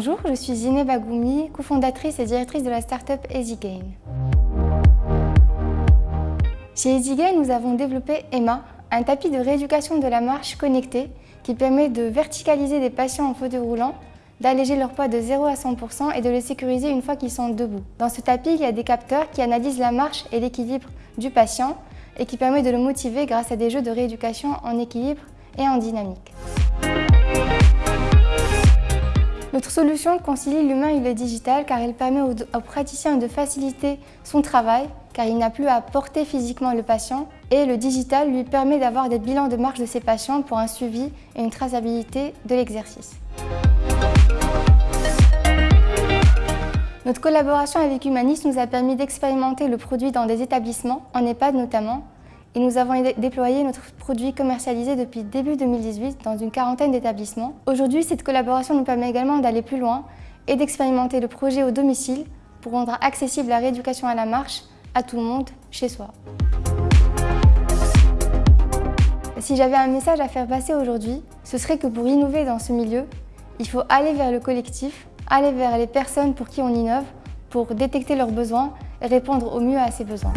Bonjour, je suis Zineb Bagoumi, cofondatrice et directrice de la start-up EasyGain. Chez EasyGain, nous avons développé Emma, un tapis de rééducation de la marche connecté qui permet de verticaliser des patients en fauteuil roulant, d'alléger leur poids de 0 à 100% et de les sécuriser une fois qu'ils sont debout. Dans ce tapis, il y a des capteurs qui analysent la marche et l'équilibre du patient et qui permet de le motiver grâce à des jeux de rééducation en équilibre et en dynamique. Solution concilie l'humain et le digital car elle permet au, praticien de faciliter son travail car il n'a plus à porter physiquement le patient et le digital lui permet d'avoir des bilans de marche de ses patients pour un suivi et une traçabilité de l'exercice. Notre collaboration avec Humanis nous a permis d'expérimenter le produit dans des établissements, en EHPAD notamment, et nous avons déployé notre produit commercialisé depuis début 2018 dans une quarantaine d'établissements. Aujourd'hui, cette collaboration nous permet également d'aller plus loin et d'expérimenter le projet au domicile pour rendre accessible la rééducation à la marche à tout le monde chez soi. Si j'avais un message à faire passer aujourd'hui, ce serait que pour innover dans ce milieu, il faut aller vers le collectif, aller vers les personnes pour qui on innove, pour détecter leurs besoins et répondre au mieux à ces besoins.